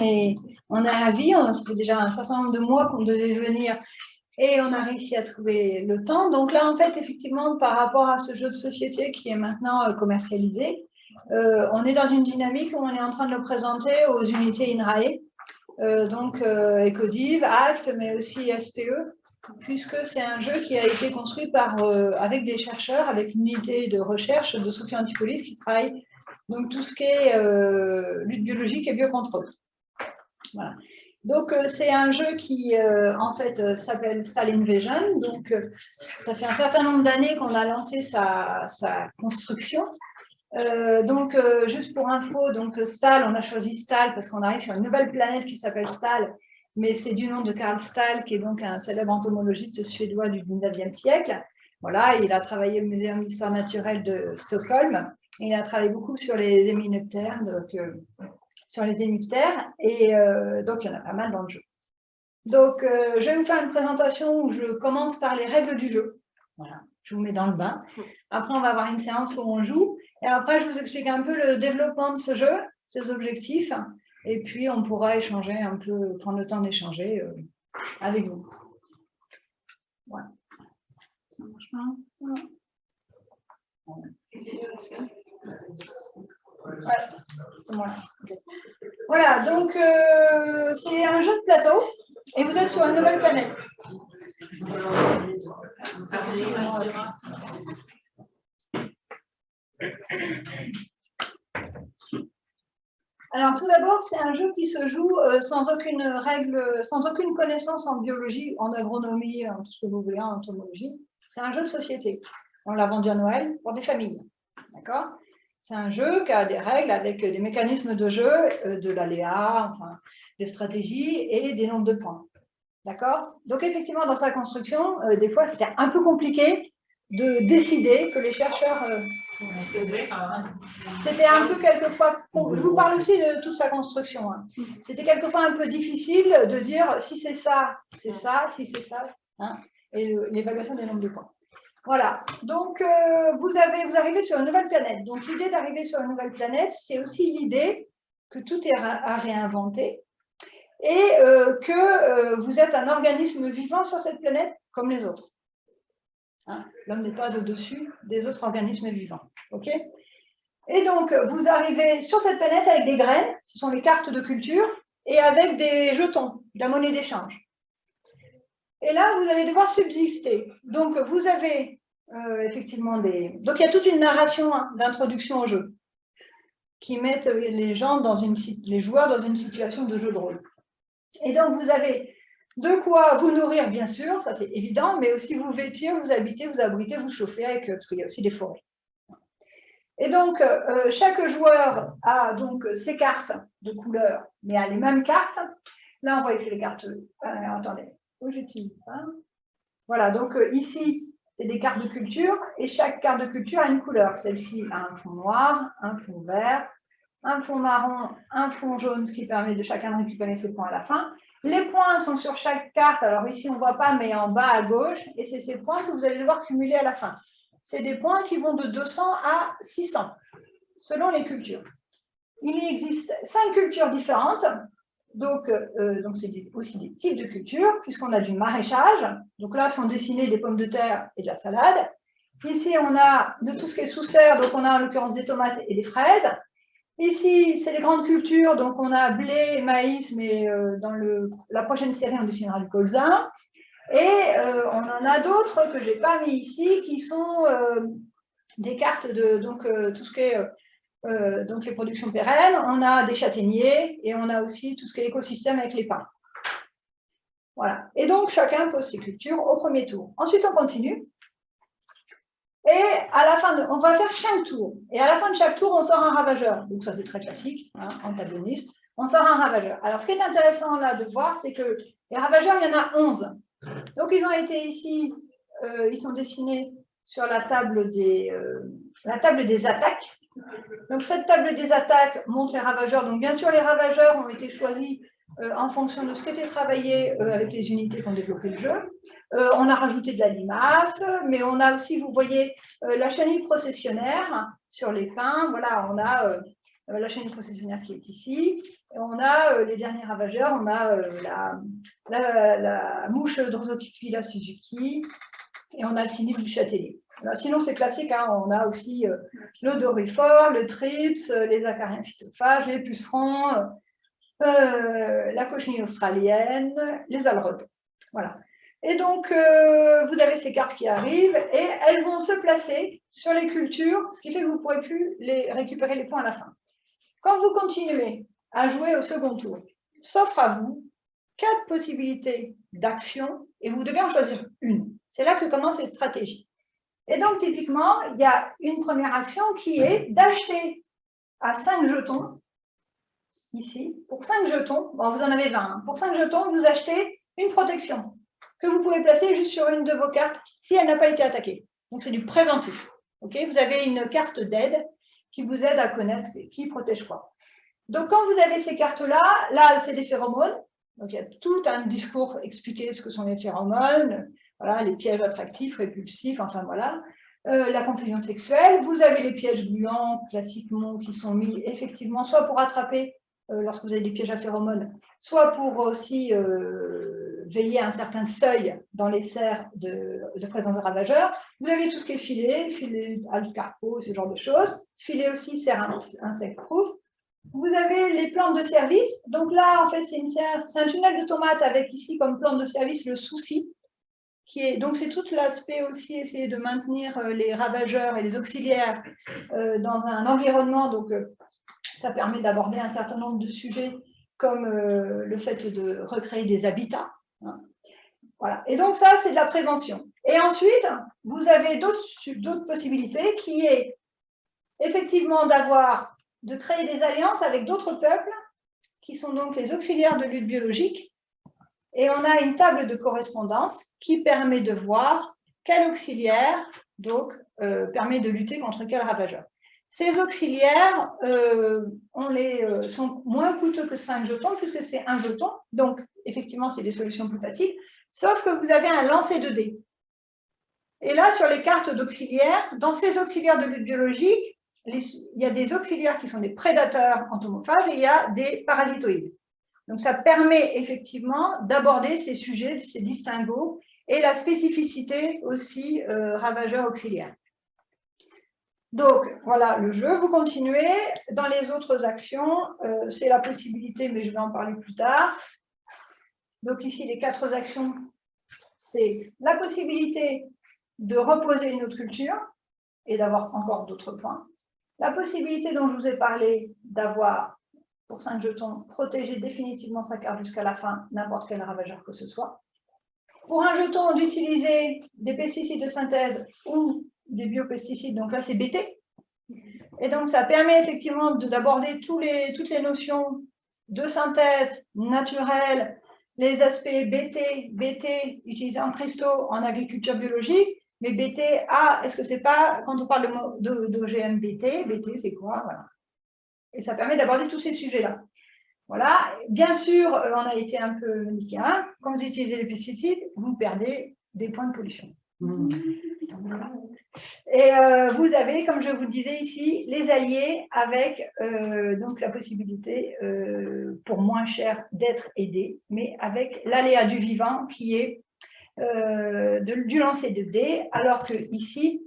est, on est ravis. On, ça fait déjà un certain nombre de mois qu'on devait venir et on a réussi à trouver le temps. Donc là, en fait, effectivement, par rapport à ce jeu de société qui est maintenant euh, commercialisé, euh, on est dans une dynamique où on est en train de le présenter aux unités INRAE, euh, donc Ecodiv, ACT, mais aussi SPE, puisque c'est un jeu qui a été construit par, avec des chercheurs, avec une unité de recherche de Sophie Antipolis qui travaille donc tout ce qui est lutte biologique et biocontrôle. Donc, euh, c'est un jeu qui, euh, en fait, euh, s'appelle Stall Invasion. Donc, ça fait un certain nombre d'années qu'on a lancé sa, construction. donc, juste pour info, donc Stahl, on a choisi Stahl parce qu'on arrive sur une nouvelle planète qui s'appelle Stahl, mais c'est du nom de Karl Stahl, qui est donc un célèbre entomologiste suédois du 19e siècle. Voilà, il a travaillé au Muséum d'histoire naturelle de Stockholm. il a travaillé beaucoup sur les éminoptères, donc sur les émiptères, et euh, donc il y en a pas mal dans le jeu. Donc, euh, je vais vous faire une présentation où je commence par les règles du jeu. Voilà, je vous mets dans le bain. Après, on va avoir une séance où on joue. Et après, je vous explique un peu le développement de ce jeu, ses objectifs. Et puis, on pourra échanger un peu, prendre le temps d'échanger euh, avec vous. Voilà. Ça marche pas? Voilà, donc euh, c'est un jeu de plateau et vous êtes sur une nouvelle planète. Alors tout d'abord, c'est un jeu qui se joue euh, sans aucune règle, sans aucune connaissance en biologie, en agronomie, en tout ce que vous voulez, en entomologie. C'est un jeu de société. On l'a vendu à Noël pour des familles. D'accord? C'est un jeu qui a des règles avec des mécanismes de jeu, euh, de l'aléa, des stratégies et des nombres de points. D'accord? Donc effectivement, dans sa construction, euh, des fois, c'était un peu compliqué de décider que les chercheurs... Euh, c'était un peu quelquefois... Je vous parle aussi de toute sa construction. Hein. C'était quelquefois un peu difficile de dire si c'est ça, c'est ça, si c'est ça, hein, et l'évaluation des nombres de points. Voilà, donc euh, vous, arrivez sur une nouvelle planète. Donc l'idée d'arriver sur une nouvelle planète, c'est aussi l'idée que tout est à réinventer et euh, que euh, vous êtes un organisme vivant sur cette planète comme les autres. Hein, l'homme n'est pas au-dessus des autres organismes vivants. et donc, vous arrivez sur cette planète avec des graines, ce sont les cartes de culture, et avec des jetons, de la monnaie d'échange. Et là, vous allez devoir subsister. Donc, vous avez euh, effectivement des... Donc, il y a toute une narration hein, d'introduction au jeu qui met les gens dans une, les joueurs dans une situation de jeu de rôle. Et donc, vous avez de quoi vous nourrir, bien sûr, ça c'est évident, mais aussi vous vêtir, vous habiter, vous abriter, vous chauffer avec, euh, parce qu'il y a aussi des forêts. Et donc, euh, chaque joueur a donc ses cartes de couleur, mais a les mêmes cartes. Là, on voit que les cartes... attendez, voilà, donc euh, ici, c'est des cartes de culture et chaque carte de culture a une couleur. Celle-ci a un fond noir, un fond vert, un fond marron, un fond jaune, ce qui permet de chacun de récupérer ses points à la fin. Les points sont sur chaque carte. Alors ici, on ne voit pas, mais en bas à gauche. Et c'est ces points que vous allez devoir cumuler à la fin. C'est des points qui vont de 200 à 600, selon les cultures. Il existe cinq cultures différentes. Donc, euh, donc c'est aussi des types de cultures, puisqu'on a du maraîchage. Donc là, sont dessinées des pommes de terre et de la salade. Ici, on a de tout ce qui est sous serre, donc on a en l'occurrence des tomates et des fraises. Ici, c'est les grandes cultures, donc on a blé, maïs, mais euh, dans la prochaine série, on dessinera du colza. Et euh, on en a d'autres que je n'ai pas mis ici, qui sont des cartes de donc, tout ce qui est euh, donc les productions pérennes, on a des châtaigniers et on a aussi tout ce qui est écosystème avec les pins. Voilà. Et donc, chacun pose ses cultures au premier tour. Ensuite, on continue. Et à la fin, de, on va faire chaque tour. Et à la fin de chaque tour, on sort un ravageur. Donc ça, c'est très classique, hein, antagonisme. On sort un ravageur. Alors, ce qui est intéressant là de voir, c'est que les ravageurs, il y en a 11. Donc, ils ont été ici, euh, ils sont dessinés sur la table des, euh, la table des attaques. Donc cette table des attaques montre les ravageurs. Donc bien sûr, les ravageurs ont été choisis euh, en fonction de ce qui était travaillé euh, avec les unités qui ont développé le jeu. Euh, on a rajouté de la limace, mais on a aussi, vous voyez, la chenille processionnaire sur les pins. Voilà, on a la chaîne processionnaire qui est ici. on a les derniers ravageurs, on a la, la, mouche Drosophila Suzuki et on a le sinus du Châtelier. sinon, c'est classique, hein, on a aussi l'odorifort, le trips, les acariens phytophages, les pucerons, la cochenille australienne, les alrodes. Voilà. Et donc, euh, vous avez ces cartes qui arrivent et elles vont se placer sur les cultures, ce qui fait que vous ne pourrez plus les récupérer les points à la fin. Quand vous continuez à jouer au second tour, s'offre à vous quatre possibilités d'action et vous devez en choisir une. C'est là que commencent les stratégies. Et donc, typiquement, il y a une première action qui est d'acheter à 5 jetons, ici, pour 5 jetons, bon, vous en avez 20, hein. pour 5 jetons, vous achetez une protection que vous pouvez placer juste sur une de vos cartes si elle n'a pas été attaquée. Donc, c'est du préventif. Ok? Vous avez une carte d'aide qui vous aide à connaître qui protège quoi. Donc, quand vous avez ces cartes-là, là, c'est des phéromones. Donc, il y a tout un discours expliqué ce que sont les phéromones, voilà, les pièges attractifs, répulsifs, enfin voilà. Euh, la confusion sexuelle. Vous avez les pièges gluants, classiquement, qui sont mis effectivement soit pour attraper lorsque vous avez des pièges à phéromones, soit pour aussi euh, veiller à un certain seuil dans les serres de, présence de ravageurs. Vous avez tout ce qui est filet, filet alcarpo, ce genre de choses. Filet aussi, serre insect-proof. Vous avez les plantes de service. Donc là, en fait, c'est un tunnel de tomates avec ici comme plante de service le souci. Donc c'est tout l'aspect aussi, essayer de maintenir euh, les ravageurs et les auxiliaires dans un environnement donc, ça permet d'aborder un certain nombre de sujets comme euh, le fait de recréer des habitats. Hein. Voilà. Et donc ça, c'est de la prévention. Et ensuite, vous avez d'autres possibilités qui est effectivement d'avoir, de créer des alliances avec d'autres peuples qui sont donc les auxiliaires de lutte biologique. Et on a une table de correspondance qui permet de voir quel auxiliaire donc, euh, permet de lutter contre quel ravageur. Ces auxiliaires euh, euh, sont moins coûteux que 5 jetons, puisque c'est un jeton. Donc, effectivement, c'est des solutions plus faciles. Sauf que vous avez un lancer de dés. Et là, sur les cartes d'auxiliaires, dans ces auxiliaires de lutte biologique, il y a des auxiliaires qui sont des prédateurs entomophages et il y a des parasitoïdes. Donc, ça permet effectivement d'aborder ces sujets, ces distinguos et la spécificité aussi euh, ravageur auxiliaire. Donc, voilà le jeu. Vous continuez. Dans les autres actions, euh, c'est la possibilité, mais je vais en parler plus tard. Donc ici, les quatre actions, c'est la possibilité de reposer une autre culture et d'avoir encore d'autres points. La possibilité dont je vous ai parlé d'avoir, pour 5 jetons, protégé définitivement sa carte jusqu'à la fin, n'importe quel ravageur que ce soit. Pour un jeton, d'utiliser des pesticides de synthèse ou des biopesticides, donc là c'est BT. Et donc ça permet effectivement d'aborder les, toutes les notions de synthèse naturelle, les aspects BT, BT utilisés en cristaux en agriculture biologique, mais BT, ah, est-ce que c'est pas, quand on parle d'OGM BT, BT c'est quoi voilà. Et ça permet d'aborder tous ces sujets-là. Voilà, bien sûr, euh, on a été un peu hein. quand vous utilisez les pesticides, vous perdez des points de pollution. Mmh. Et euh, vous avez, comme je vous disais ici, les alliés avec euh, donc la possibilité euh, pour moins cher d'être aidé, mais avec l'aléa du vivant qui est du lancer de dés, alors que ici,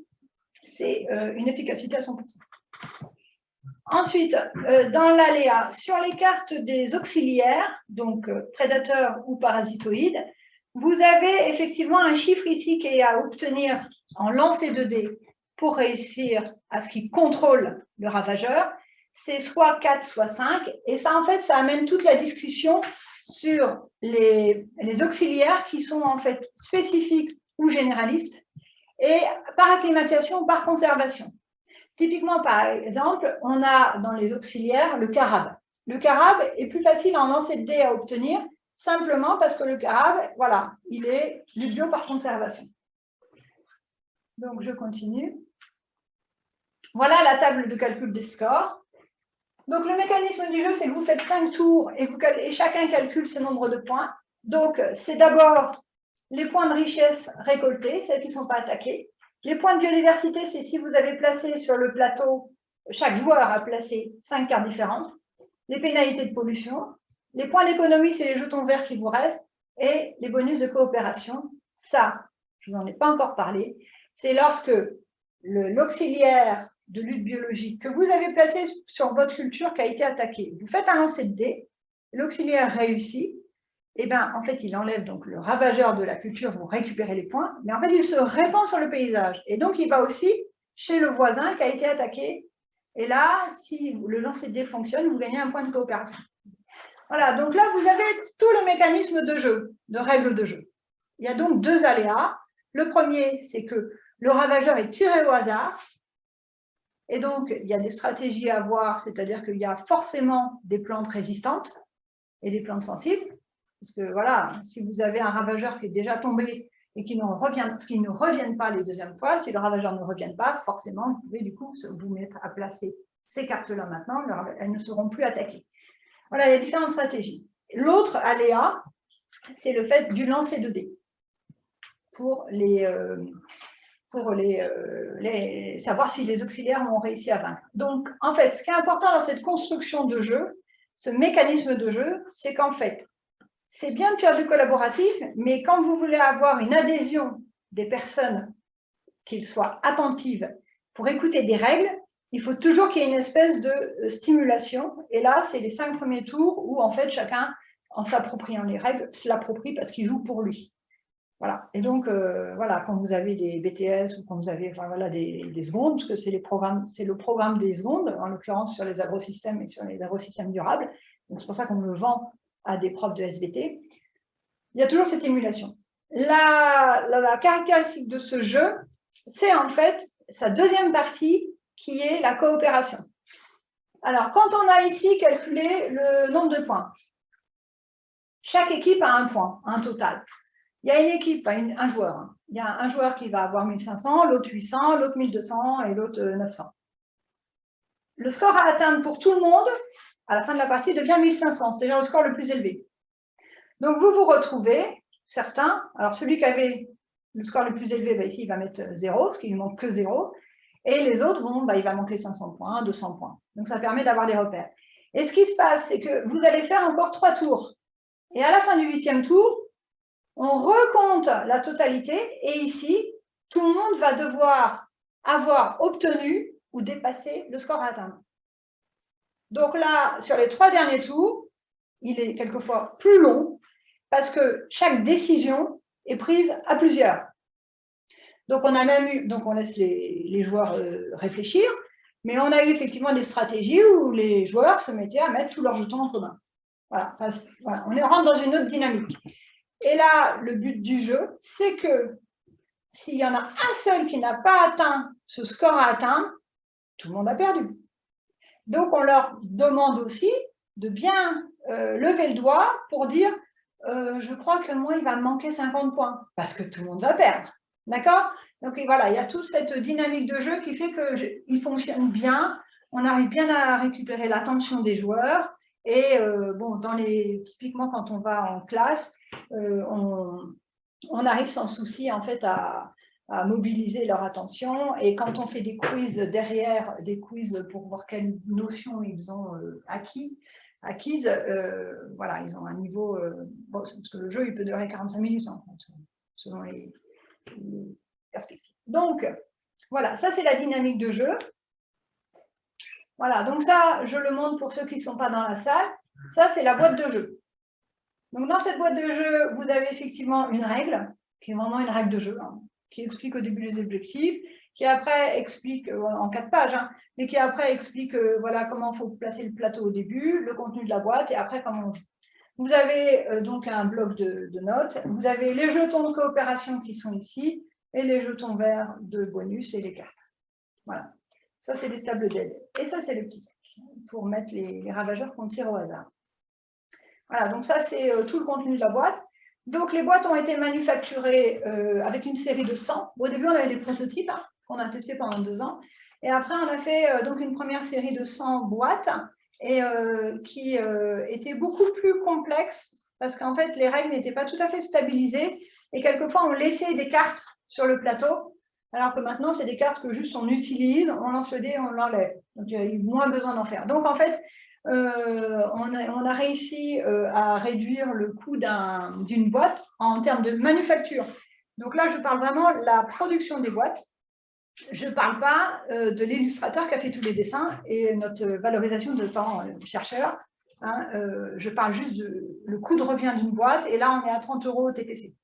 c'est une efficacité à 100%. Ensuite, dans l'aléa, sur les cartes des auxiliaires, donc prédateurs ou parasitoïdes, vous avez effectivement un chiffre ici qui est à obtenir en lancer de dés pour réussir à ce qu'il contrôle le ravageur. C'est soit 4, soit 5. Et ça, en fait, ça amène toute la discussion sur les, auxiliaires qui sont en fait spécifiques ou généralistes et par acclimatation ou par conservation. Typiquement, par exemple, on a dans les auxiliaires le carabe. Le carabe est plus facile en lancer de dés à obtenir simplement parce que le carabe, voilà, il est du bio par conservation. Donc, je continue. Voilà la table de calcul des scores. Donc, le mécanisme du jeu, c'est que vous faites cinq tours et, chacun calcule ses nombres de points. Donc, c'est d'abord les points de richesse récoltés, celles qui ne sont pas attaquées. Les points de biodiversité, c'est si vous avez placé sur le plateau chaque joueur a placé cinq cartes différentes, les pénalités de pollution, les points d'économie, c'est les jetons verts qui vous restent, et les bonus de coopération. Ça, je vous en ai pas encore parlé, c'est lorsque l'auxiliaire de lutte biologique que vous avez placé sur votre culture qui a été attaqué, vous faites un lancer de dés, l'auxiliaire réussit, et bien, en fait, il enlève donc le ravageur de la culture, vous récupérez les points, mais en fait, il se répand sur le paysage. Et donc, il va aussi chez le voisin qui a été attaqué. Et là, si le lancer de dés fonctionne, vous gagnez un point de coopération. Voilà, donc là, vous avez tout le mécanisme de jeu, de règles de jeu. Il y a donc deux aléas. Le premier, c'est que le ravageur est tiré au hasard. Et donc, il y a des stratégies à avoir, c'est-à-dire qu'il y a forcément des plantes résistantes et des plantes sensibles. Parce que voilà, si vous avez un ravageur qui est déjà tombé et qui, ne reviennent pas les deuxièmes fois, si le ravageur ne revient pas, forcément, vous pouvez du coup vous mettre à placer ces cartes-là maintenant, elles ne seront plus attaquées. Voilà les différentes stratégies. L'autre aléa, c'est le fait du lancer de dés pour les, euh, pour euh, les, savoir si les auxiliaires ont réussi à vaincre. Donc, en fait, ce qui est important dans cette construction de jeu, ce mécanisme de jeu, c'est qu'en fait, c'est bien de faire du collaboratif, mais quand vous voulez avoir une adhésion des personnes, qu'ils soient attentives pour écouter des règles, il faut toujours qu'il y ait une espèce de euh, stimulation. Et là, c'est les cinq premiers tours où, en fait, chacun, en s'appropriant les règles, se l'approprie parce qu'il joue pour lui. Voilà. Et donc, euh, voilà, quand vous avez des BTS ou quand vous avez enfin, voilà, des, des secondes, parce que c'est le programme des secondes, en l'occurrence sur les agrosystèmes et sur les agrosystèmes durables, donc c'est pour ça qu'on le vend à des profs de SVT, il y a toujours cette émulation. La, la, caractéristique de ce jeu, c'est en fait sa deuxième partie qui est la coopération. Alors, quand on a ici calculé le nombre de points, chaque équipe a un point, un total. Il y a une équipe, un joueur. Hein. Il y a un joueur qui va avoir 1500, l'autre 800, l'autre 1200 et l'autre 900. Le score à atteindre pour tout le monde, à la fin de la partie, devient 1500. C'est déjà le score le plus élevé. Donc, vous vous retrouvez, certains, alors celui qui avait le score le plus élevé, bah, ici, il va mettre 0, parce qu'il ne manque que 0. Et les autres, bon, bah, il va manquer 500 points, 200 points. Donc, ça permet d'avoir des repères. Et ce qui se passe, c'est que vous allez faire encore trois tours. Et à la fin du huitième tour, on recompte la totalité. Et ici, tout le monde va devoir avoir obtenu ou dépassé le score à atteindre. Donc là, sur les trois derniers tours, il est quelquefois plus long parce que chaque décision est prise à plusieurs. Donc on a même eu, donc on laisse les, joueurs euh, réfléchir, mais on a eu effectivement des stratégies où les joueurs se mettaient à mettre tous leurs jetons en commun. Voilà, on est rentre dans une autre dynamique. Et là, le but du jeu, c'est que s'il y en a un seul qui n'a pas atteint ce score à atteindre, tout le monde a perdu. Donc, on leur demande aussi de bien euh, lever le doigt pour dire euh, je crois que moi, il va me manquer 50 points, parce que tout le monde va perdre. D'accord? Donc voilà, il y a toute cette dynamique de jeu qui fait qu'il fonctionne bien, on arrive bien à récupérer l'attention des joueurs, et euh, bon, les, typiquement quand on va en classe, on, on, arrive sans souci en fait à, mobiliser leur attention. Et quand on fait des quiz derrière, des quiz pour voir quelles notions ils ont euh, acquis, acquises, euh, voilà, ils ont un niveau... Euh, parce que le jeu, il peut durer 45 minutes, selon les, perspectives. Donc, voilà, ça, c'est la dynamique de jeu. Voilà, donc ça, je le montre pour ceux qui ne sont pas dans la salle. Ça, c'est la boîte de jeu. Donc, dans cette boîte de jeu, vous avez effectivement une règle, qui est vraiment une règle de jeu. Hein qui explique au début les objectifs, qui après explique, euh, en quatre pages, hein, mais qui après explique euh, voilà, comment il faut placer le plateau au début, le contenu de la boîte et après comment on joue. Vous avez euh, donc un bloc de, notes, vous avez les jetons de coopération qui sont ici et les jetons verts de bonus et les cartes. Voilà, ça c'est des tables d'aide. Et ça c'est le petit sac pour mettre les, ravageurs qu'on tire au hasard. Voilà, donc ça c'est tout le contenu de la boîte. Donc, les boîtes ont été manufacturées euh, avec une série de 100. Au début, on avait des prototypes hein, qu'on a testés pendant deux ans. Et après, on a fait euh, donc une première série de 100 boîtes euh, qui était beaucoup plus complexe parce qu'en fait, les règles n'étaient pas tout à fait stabilisées. Et quelquefois, on laissait des cartes sur le plateau alors que maintenant, c'est des cartes que juste on utilise, on lance le dé, on l'enlève. Donc, il y a eu moins besoin d'en faire. Donc, en fait, euh, on, a, réussi euh, à réduire le coût d'une boîte en termes de manufacture. Donc là, je parle vraiment de la production des boîtes. Je ne parle pas euh, de l'illustrateur qui a fait tous les dessins et notre valorisation de temps chercheur. Hein, je parle juste du coût de revient d'une boîte et là, on est à 30 euros TTC.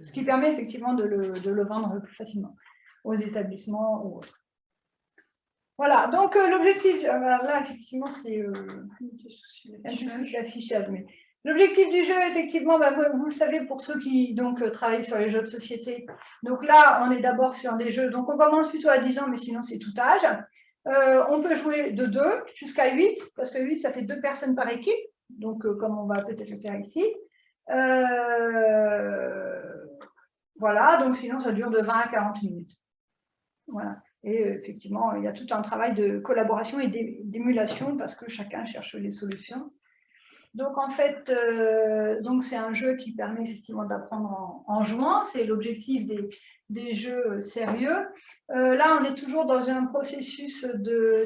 Ce qui permet effectivement de le vendre plus facilement aux établissements ou autres. Voilà, donc euh, l'objectif, euh, là effectivement c'est euh, l'affichage, mais l'objectif du jeu effectivement, bah, vous, le savez pour ceux qui donc travaillent sur les jeux de société, donc là on est d'abord sur des jeux, donc on commence plutôt à 10 ans, mais sinon c'est tout âge. on peut jouer de 2 jusqu'à 8, parce que 8 ça fait deux personnes par équipe, donc comme on va peut-être le faire ici. voilà, donc sinon ça dure de 20 à 40 minutes. Et euh, effectivement, il y a tout un travail de collaboration et d'émulation parce que chacun cherche les solutions. Donc en fait, euh, c'est un jeu qui permet effectivement d'apprendre en, jouant. C'est l'objectif des, jeux sérieux. Euh, là, on est toujours dans un processus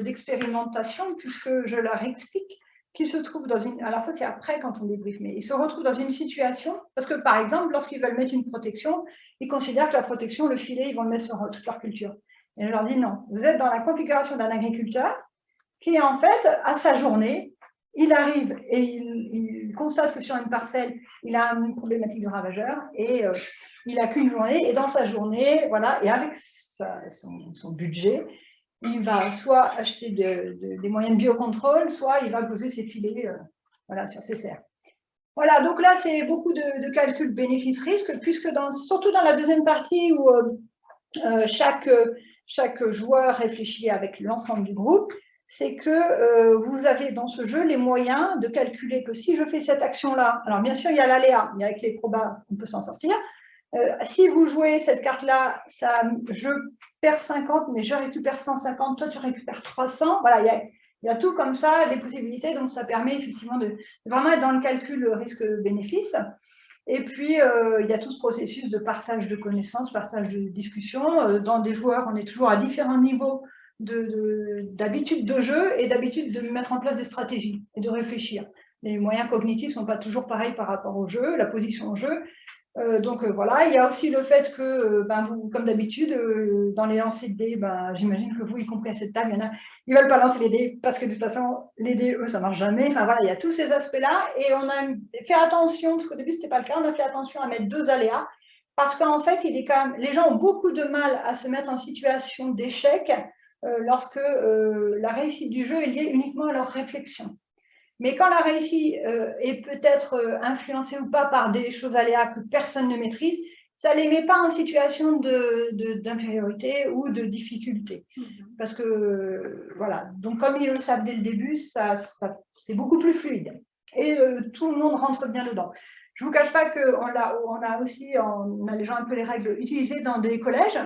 d'expérimentation puisque je leur explique qu'ils se trouvent dans une... Alors ça, c'est après quand on débriefe, mais ils se retrouvent dans une situation, parce que par exemple, lorsqu'ils veulent mettre une protection, ils considèrent que la protection, le filet, ils vont le mettre sur toute leur culture. Et je leur dis non, vous êtes dans la configuration d'un agriculteur qui, en fait, à sa journée, il arrive et il, constate que sur une parcelle, il a une problématique de ravageur et euh, il n'a qu'une journée. Et dans sa journée, voilà, et avec son, budget, il va soit acheter des moyens de biocontrôle, soit il va poser ses filets euh, voilà, sur ses serres. Voilà, donc là, c'est beaucoup de, calculs bénéfices-risques, puisque surtout dans la deuxième partie où euh, chaque chaque joueur réfléchit avec l'ensemble du groupe, c'est que euh, vous avez dans ce jeu les moyens de calculer que si je fais cette action-là, alors bien sûr il y a l'aléa, mais avec les probas on peut s'en sortir, euh, si vous jouez cette carte-là, je perds 50, mais je récupère 150, toi tu récupères 300, voilà, il y a, il y a tout comme ça, des possibilités, donc ça permet effectivement de vraiment être dans le calcul risque-bénéfice. Et puis, euh, il y a tout ce processus de partage de connaissances, partage de discussions. Euh, dans des joueurs, on est toujours à différents niveaux d'habitude de, jeu et d'habitude de mettre en place des stratégies et de réfléchir. Les moyens cognitifs ne sont pas toujours pareils par rapport au jeu, la position au jeu. Euh, donc euh, voilà, il y a aussi le fait que, euh, ben, vous, comme d'habitude, dans les lancers de dés, ben, j'imagine que vous, y compris à cette table, il y en a, ils ne veulent pas lancer les dés parce que de toute façon, les dés, eux, ça ne marche jamais. Enfin voilà, il y a tous ces aspects-là et on a fait attention, parce qu'au début, ce n'était pas le cas, on a fait attention à mettre deux aléas parce qu'en fait, il est quand même, les gens ont beaucoup de mal à se mettre en situation d'échec lorsque la réussite du jeu est liée uniquement à leur réflexion. Mais quand la réussite euh, est peut-être euh, influencée ou pas par des choses aléas que personne ne maîtrise, ça ne les met pas en situation d'infériorité ou de difficulté. Mhm. Parce que, voilà, donc comme ils le savent dès le début, ça, c'est beaucoup plus fluide. Et euh, tout le monde rentre bien dedans. Je ne vous cache pas qu'on a, on a aussi, on a déjà un peu les règles utilisées dans des collèges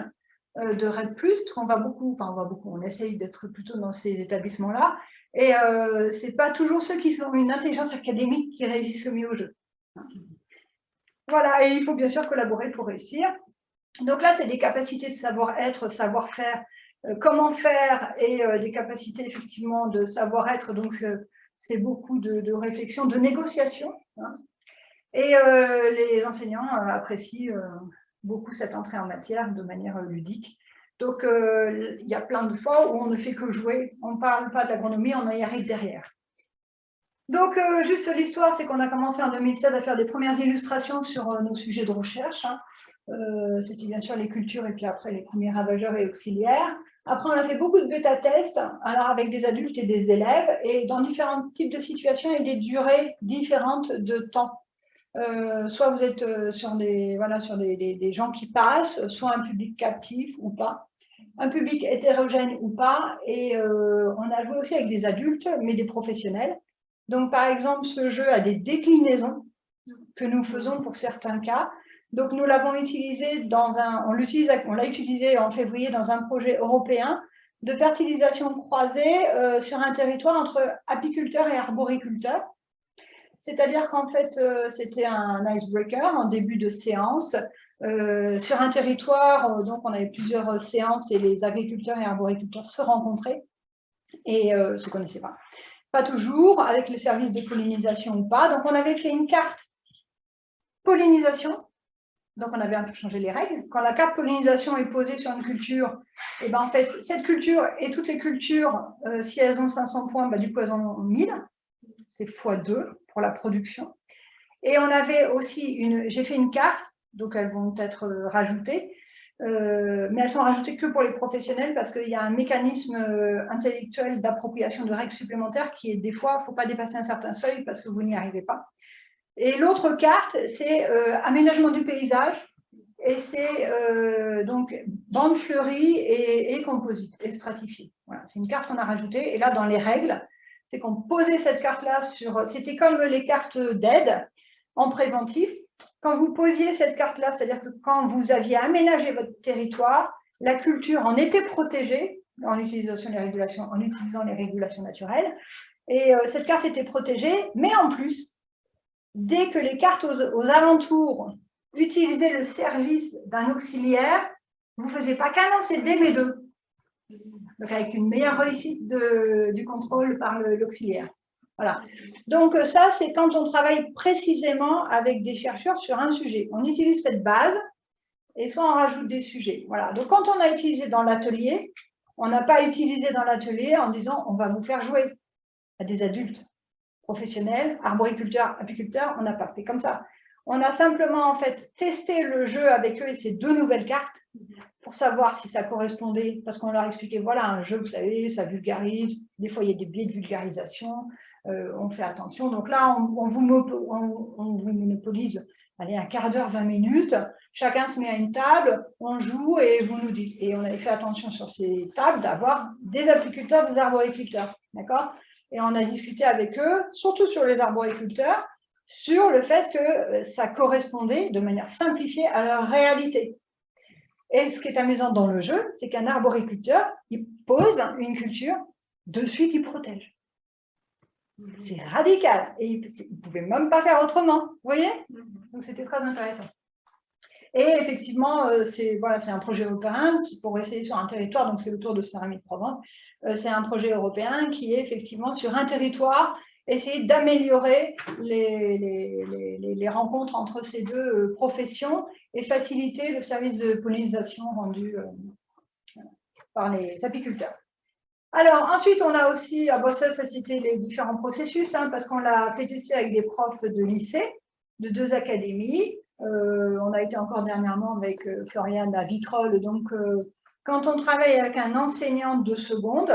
de RED+, parce qu'on va beaucoup, enfin on va beaucoup, on essaye d'être plutôt dans ces établissements-là, et euh, ce n'est pas toujours ceux qui ont une intelligence académique qui réussissent au mieux au jeu. Voilà, et il faut bien sûr collaborer pour réussir. Donc là, c'est des capacités savoir-être, savoir-faire, euh, comment faire, et euh, des capacités effectivement de savoir-être. Donc c'est beaucoup de, réflexion, de négociation. Hein. Et les enseignants apprécient beaucoup cette entrée en matière de manière ludique. Donc, euh, il y a plein de fois où on ne fait que jouer, on ne parle pas d'agronomie, on y arrive derrière. Donc, euh, juste l'histoire, c'est qu'on a commencé en 2007 à faire des premières illustrations sur euh, nos sujets de recherche. Hein. C'était bien sûr les cultures et puis après les premiers ravageurs et auxiliaires. Après, on a fait beaucoup de bêta-tests, alors avec des adultes et des élèves, et dans différents types de situations et des durées différentes de temps. Soit vous êtes sur, des, des gens qui passent, soit un public captif ou pas un public hétérogène ou pas, et euh, on a joué aussi avec des adultes, mais des professionnels. Donc, par exemple, ce jeu a des déclinaisons que nous faisons pour certains cas. Donc, nous l'avons utilisé dans un, on l'a utilisé en février dans un projet européen de fertilisation croisée euh, sur un territoire entre apiculteurs et arboriculteurs. C'est-à-dire qu'en fait, euh, c'était un icebreaker en début de séance. Euh, sur un territoire, donc on avait plusieurs séances et les agriculteurs et arboriculteurs se rencontraient et ne se connaissaient pas. Pas toujours, avec les services de pollinisation ou pas. Donc on avait fait une carte pollinisation donc, on avait un peu changé les règles. Quand la carte pollinisation est posée sur une culture, et eh ben, en fait, cette culture et toutes les cultures, euh, si elles ont 500 points, bah, du coup, elles en ont 1000. C'est x2 pour la production. Et on avait aussi une... J'ai fait une carte, donc elles vont être euh, rajoutées, euh, mais elles sont rajoutées que pour les professionnels parce qu'il y a un mécanisme intellectuel d'appropriation de règles supplémentaires qui est des fois, il ne faut pas dépasser un certain seuil parce que vous n'y arrivez pas. Et l'autre carte, c'est euh, aménagement du paysage. Et c'est euh, donc bande fleurie et, et, composite, et stratifiée. Voilà, c'est une carte qu'on a rajoutée. Et là, dans les règles, c'est qu'on posait cette carte-là sur... C'était comme les cartes d'aide en préventif. Quand vous posiez cette carte-là, c'est-à-dire que quand vous aviez aménagé votre territoire, la culture en était protégée en utilisant les régulations, en utilisant les régulations naturelles. Et euh, cette carte était protégée, mais en plus, dès que les cartes aux, alentours utilisaient le service d'un auxiliaire, vous ne faisiez pas qu'un CD, mais deux. Donc, avec une meilleure réussite du contrôle par l'auxiliaire. Voilà. Donc, ça, c'est quand on travaille précisément avec des chercheurs sur un sujet. On utilise cette base et soit on rajoute des sujets. Voilà. Donc, quand on a utilisé dans l'atelier, on n'a pas utilisé dans l'atelier en disant on va vous faire jouer à des adultes professionnels, arboriculteurs, apiculteurs, on n'a pas fait comme ça. On a simplement en fait testé le jeu avec eux et ces deux nouvelles cartes pour savoir si ça correspondait, parce qu'on leur expliquait, voilà, un jeu, vous savez, ça vulgarise, des fois il y a des biais de vulgarisation, euh, on fait attention. Donc là, on, vous, on, vous, monopolise allez, un quart d'heure, 20 minutes, chacun se met à une table, on joue et vous nous dites. Et on avait fait attention sur ces tables d'avoir des apiculteurs, des arboriculteurs, d'accord? Et on a discuté avec eux, surtout sur les arboriculteurs, sur le fait que euh, ça correspondait de manière simplifiée à leur réalité. Et ce qui est amusant dans le jeu, c'est qu'un arboriculteur, il pose une culture, de suite il protège. C'est radical. Et il ne pouvait même pas faire autrement. Vous voyez? Donc c'était très intéressant. Et effectivement, euh, c'est voilà, un projet européen pour essayer sur un territoire, donc c'est autour de Céramide Provence, euh, c'est un projet européen qui est effectivement sur un territoire, essayer d'améliorer les, rencontres entre ces deux euh, professions et faciliter le service de pollinisation rendu euh, par les apiculteurs. Alors, ensuite, on a aussi, à Bossel, ça c'était les différents processus, hein, parce qu'on l'a fait tester avec des profs de lycée, de deux académies. on a été encore dernièrement avec Floriane à Vitrolles, donc quand on travaille avec un enseignant de seconde,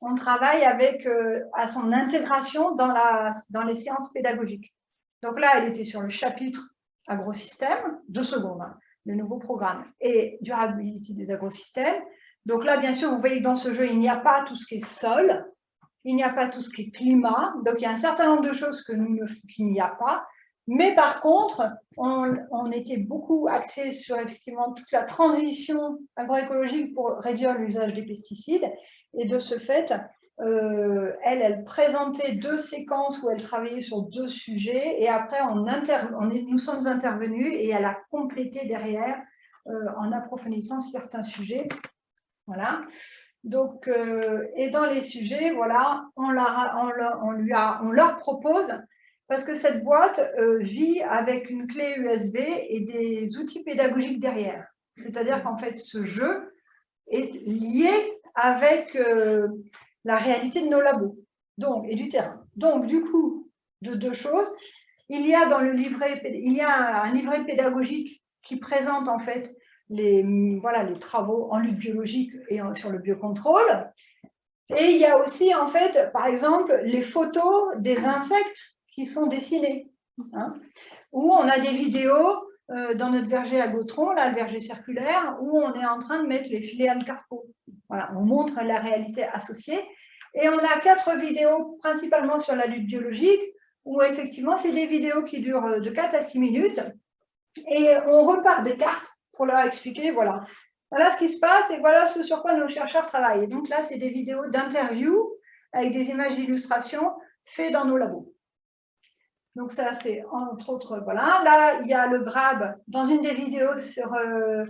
on travaille avec, euh, à son intégration dans, la, dans les séances pédagogiques. Donc là, elle était sur le chapitre agrosystème de seconde, hein, le nouveau programme, et durabilité des agrosystèmes. Donc là, bien sûr, vous voyez que dans ce jeu, il n'y a pas tout ce qui est sol, il n'y a pas tout ce qui est climat. Donc, il y a un certain nombre de choses qu'il n'y a pas. Mais par contre, on, était beaucoup axé sur effectivement toute la transition agroécologique pour réduire l'usage des pesticides. Et de ce fait, euh, elle, présentait deux séquences où elle travaillait sur deux sujets. Et après, on nous sommes intervenus et elle a complété derrière euh, en approfondissant certains sujets. Voilà. Donc, euh, et dans les sujets, voilà, on, on, on leur propose parce que cette boîte vit avec une clé USB et des outils pédagogiques derrière. C'est-à-dire qu'en fait, ce jeu est lié avec euh, la réalité de nos labos donc, et du terrain. Donc, du coup, de deux choses. Il y a dans le livret, il y a un livret pédagogique qui présente en fait les, voilà, les travaux en lutte biologique et sur le biocontrôle. Et il y a aussi, en fait, par exemple, les photos des insectes qui sont dessinés. Hein, où on a des vidéos euh, dans notre verger à Gautron, là, le verger circulaire, où on est en train de mettre les filets à carpo. Voilà, on montre la réalité associée. Et on a quatre vidéos principalement sur la lutte biologique, où effectivement, c'est des vidéos qui durent euh, de 4 à 6 minutes. Et on repart des cartes pour leur expliquer, voilà, voilà ce qui se passe et voilà ce sur quoi nos chercheurs travaillent. donc là, c'est des vidéos d'interview avec des images d'illustration faites dans nos labos. Donc ça, c'est entre autres, voilà. Là, il y a le grab. Dans une des vidéos sur euh,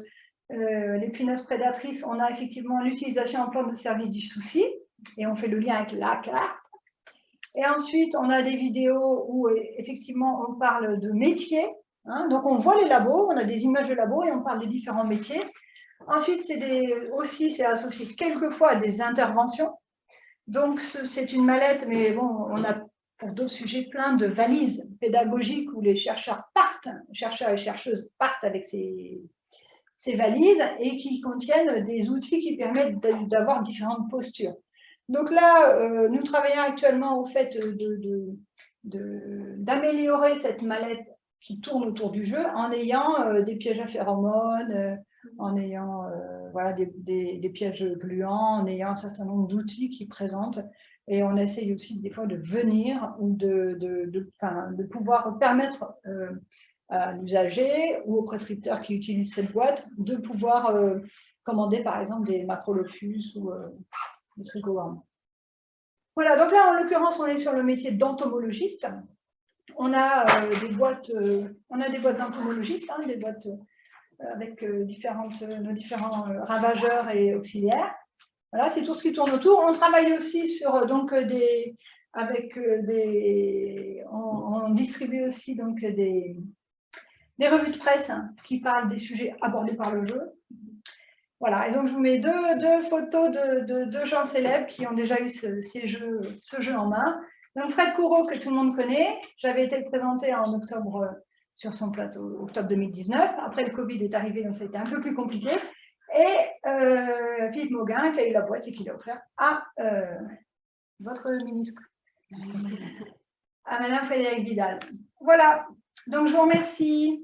euh, les punaises prédatrices, on a effectivement l'utilisation en plan de service du souci, et on fait le lien avec la carte. Et ensuite, on a des vidéos où effectivement on parle de métiers. Hein. donc on voit les labos, on a des images de labos et on parle des différents métiers. Ensuite, c'est aussi c'est associé quelquefois à des interventions. Donc c'est une mallette, mais bon, on a pour d'autres sujets plein de valises pédagogiques où les chercheurs partent, chercheurs et chercheuses partent avec ces, ces valises et qui contiennent des outils qui permettent d'avoir différentes postures. Donc là, euh, nous travaillons actuellement au fait d'améliorer cette mallette qui tourne autour du jeu en ayant euh, des pièges à phéromones, euh, en ayant voilà, des, pièges gluants, en ayant un certain nombre d'outils qui présentent. Et on essaye aussi des fois de venir ou de, de pouvoir permettre à l'usager ou au prescripteur qui utilise cette boîte de pouvoir commander par exemple des macrolophus ou des trichogramme. Voilà, donc là, en l'occurrence, on est sur le métier d'entomologiste. On a euh, des boîtes, euh, on a des boîtes d'entomologistes, hein, des boîtes euh, avec différentes, nos différents ravageurs et auxiliaires. Voilà, c'est tout ce qui tourne autour. On travaille aussi sur donc des, avec des, on, distribue aussi donc des, des revues de presse qui parlent des sujets abordés par le jeu. Voilà, et donc je vous mets deux, photos de, deux gens célèbres qui ont déjà eu ce, jeu en main. Donc Fred Courreau, que tout le monde connaît, j'avais été le présenter en octobre euh, sur son plateau, octobre 2019. Après, le Covid est arrivé, donc ça a été un peu plus compliqué. Et euh, Philippe Mauguin, qui a eu la boîte et qui l'a offert à euh, votre ministre, à Madame Frédéric Vidal. Voilà, donc je vous remercie.